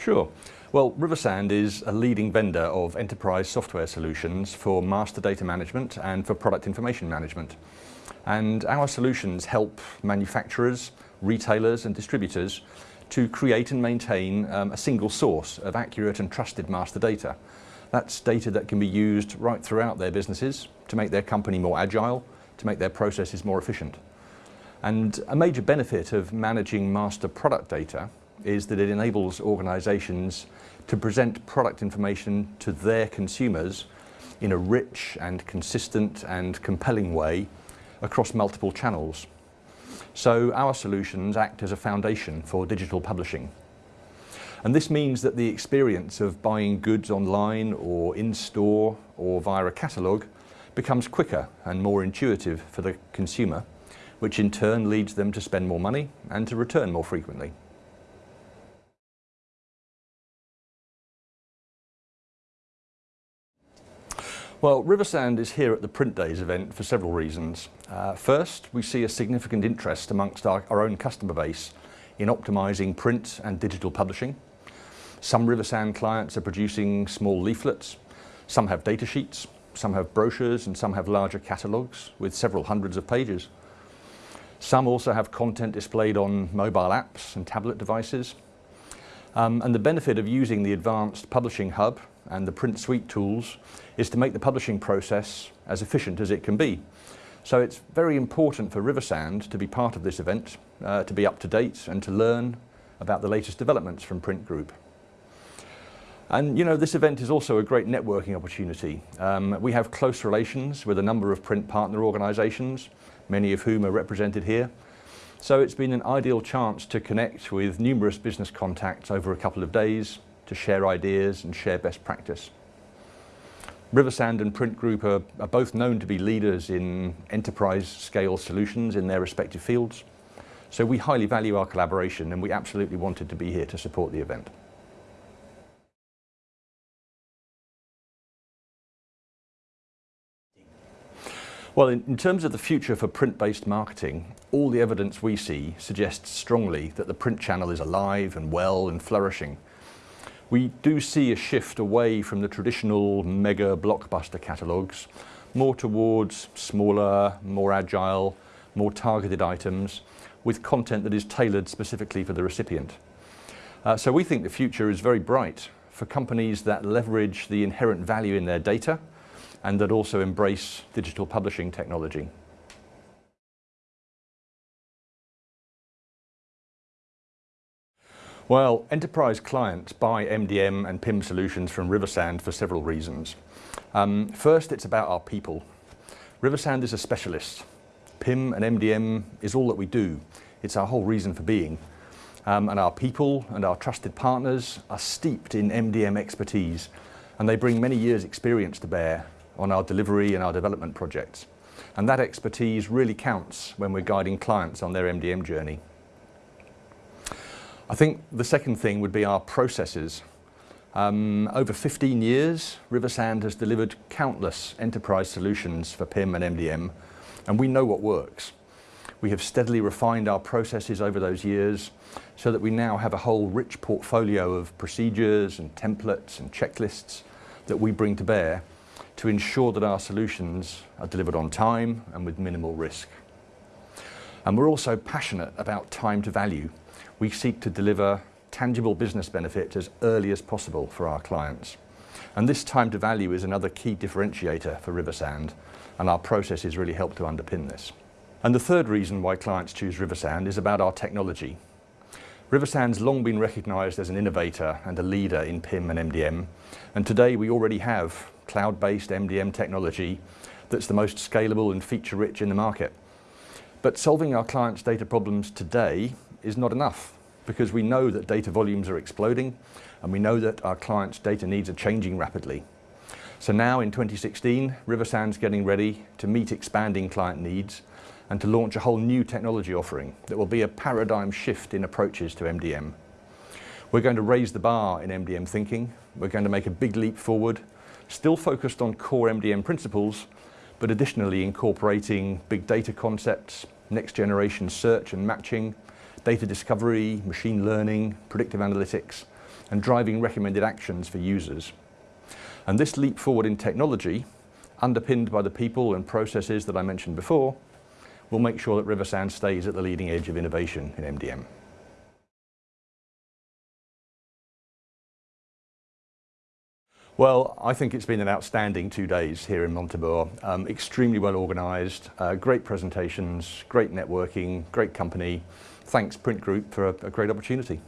Sure. Well, Riversand is a leading vendor of enterprise software solutions for master data management and for product information management. And our solutions help manufacturers, retailers and distributors to create and maintain um, a single source of accurate and trusted master data. That's data that can be used right throughout their businesses to make their company more agile, to make their processes more efficient. And a major benefit of managing master product data is that it enables organizations to present product information to their consumers in a rich and consistent and compelling way across multiple channels. So our solutions act as a foundation for digital publishing. And this means that the experience of buying goods online or in-store or via a catalogue becomes quicker and more intuitive for the consumer, which in turn leads them to spend more money and to return more frequently. Well, Riversand is here at the Print Days event for several reasons. Uh, first, we see a significant interest amongst our, our own customer base in optimising print and digital publishing. Some Riversand clients are producing small leaflets, some have data sheets, some have brochures and some have larger catalogues with several hundreds of pages. Some also have content displayed on mobile apps and tablet devices. Um, and the benefit of using the advanced publishing hub and the print suite tools is to make the publishing process as efficient as it can be. So it's very important for Riversand to be part of this event, uh, to be up to date and to learn about the latest developments from Print Group. And you know, this event is also a great networking opportunity. Um, we have close relations with a number of print partner organisations, many of whom are represented here. So it's been an ideal chance to connect with numerous business contacts over a couple of days to share ideas and share best practice. Riversand and Print Group are, are both known to be leaders in enterprise scale solutions in their respective fields. So we highly value our collaboration and we absolutely wanted to be here to support the event. Well, in, in, terms of the future for print-based marketing, all the evidence we see suggests strongly that the print channel is alive and well and flourishing we do see a shift away from the traditional mega blockbuster catalogues, more towards smaller, more agile, more targeted items with content that is tailored specifically for the recipient. Uh, so we think the future is very bright for companies that leverage the inherent value in their data and that also embrace digital publishing technology. Well, enterprise clients buy MDM and PIM solutions from Riversand for several reasons. Um, first, it's about our people. Riversand is a specialist. PIM and MDM is all that we do. It's our whole reason for being. Um, and our people and our trusted partners are steeped in MDM expertise and they bring many years experience to bear on our delivery and our development projects. And that expertise really counts when we're guiding clients on their MDM journey. I think the second thing would be our processes. Um, over 15 years, Riversand has delivered countless enterprise solutions for PIM and MDM, and we know what works. We have steadily refined our processes over those years so that we now have a whole rich portfolio of procedures and templates and checklists that we bring to bear to ensure that our solutions are delivered on time and with minimal risk. And we're also passionate about time to value we seek to deliver tangible business benefit as early as possible for our clients. And this time to value is another key differentiator for Riversand, and our processes really help to underpin this. And the third reason why clients choose Riversand is about our technology. Riversand's long been recognised as an innovator and a leader in PIM and MDM, and today we already have cloud-based MDM technology that's the most scalable and feature-rich in the market. But solving our clients' data problems today is not enough because we know that data volumes are exploding and we know that our clients' data needs are changing rapidly. So now in 2016, Riversand's getting ready to meet expanding client needs and to launch a whole new technology offering that will be a paradigm shift in approaches to MDM. We're going to raise the bar in MDM thinking. We're going to make a big leap forward, still focused on core MDM principles, but additionally incorporating big data concepts, next generation search and matching, data discovery, machine learning, predictive analytics, and driving recommended actions for users. And this leap forward in technology, underpinned by the people and processes that I mentioned before, will make sure that Riversand stays at the leading edge of innovation in MDM. Well, I think it's been an outstanding two days here in Montebor. Um, extremely well organised, uh, great presentations, great networking, great company. Thanks Print Group for a, a great opportunity.